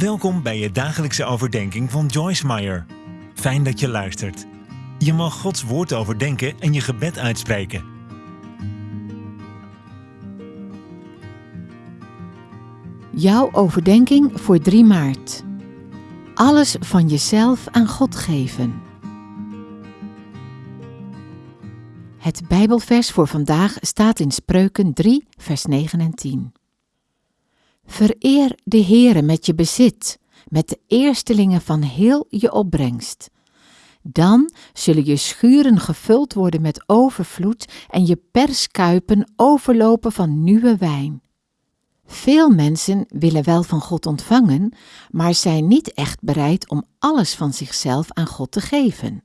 Welkom bij je dagelijkse overdenking van Joyce Meyer. Fijn dat je luistert. Je mag Gods woord overdenken en je gebed uitspreken. Jouw overdenking voor 3 maart. Alles van jezelf aan God geven. Het Bijbelvers voor vandaag staat in Spreuken 3, vers 9 en 10. Vereer de Heere met je bezit, met de eerstelingen van heel je opbrengst. Dan zullen je schuren gevuld worden met overvloed en je perskuipen overlopen van nieuwe wijn. Veel mensen willen wel van God ontvangen, maar zijn niet echt bereid om alles van zichzelf aan God te geven.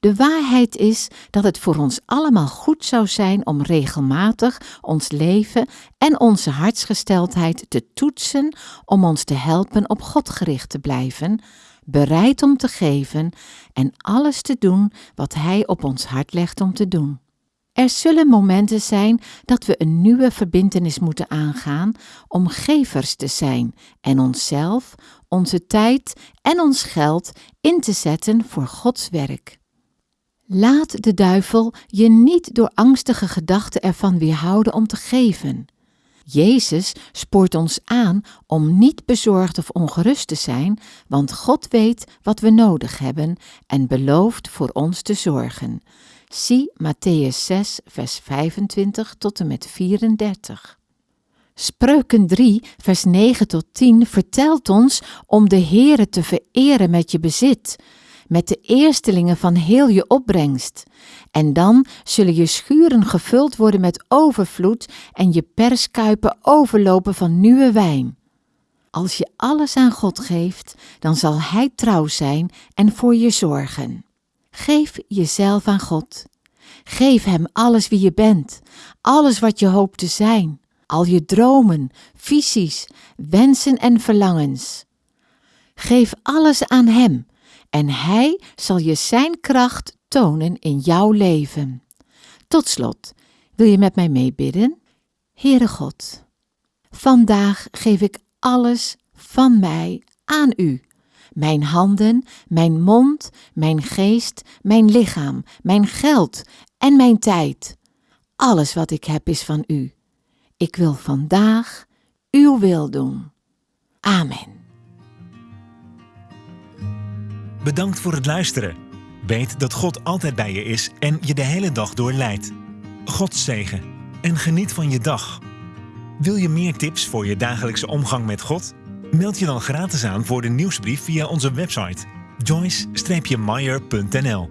De waarheid is dat het voor ons allemaal goed zou zijn om regelmatig ons leven en onze hartsgesteldheid te toetsen om ons te helpen op God gericht te blijven, bereid om te geven en alles te doen wat Hij op ons hart legt om te doen. Er zullen momenten zijn dat we een nieuwe verbintenis moeten aangaan om gevers te zijn en onszelf, onze tijd en ons geld in te zetten voor Gods werk. Laat de duivel je niet door angstige gedachten ervan weerhouden om te geven. Jezus spoort ons aan om niet bezorgd of ongerust te zijn, want God weet wat we nodig hebben en belooft voor ons te zorgen. Zie Matthäus 6, vers 25 tot en met 34. Spreuken 3, vers 9 tot 10 vertelt ons om de Heere te vereren met je bezit, met de eerstelingen van heel je opbrengst. En dan zullen je schuren gevuld worden met overvloed en je perskuipen overlopen van nieuwe wijn. Als je alles aan God geeft, dan zal Hij trouw zijn en voor je zorgen. Geef jezelf aan God. Geef Hem alles wie je bent, alles wat je hoopt te zijn, al je dromen, visies, wensen en verlangens. Geef alles aan Hem en Hij zal je Zijn kracht tonen in jouw leven. Tot slot, wil je met mij meebidden? Heere God, vandaag geef ik alles van mij aan U. Mijn handen, mijn mond, mijn geest, mijn lichaam, mijn geld en mijn tijd. Alles wat ik heb is van U. Ik wil vandaag Uw wil doen. Amen. Bedankt voor het luisteren. Weet dat God altijd bij je is en je de hele dag door leidt. God zegen en geniet van je dag. Wil je meer tips voor je dagelijkse omgang met God? Meld je dan gratis aan voor de nieuwsbrief via onze website joyce-meyer.nl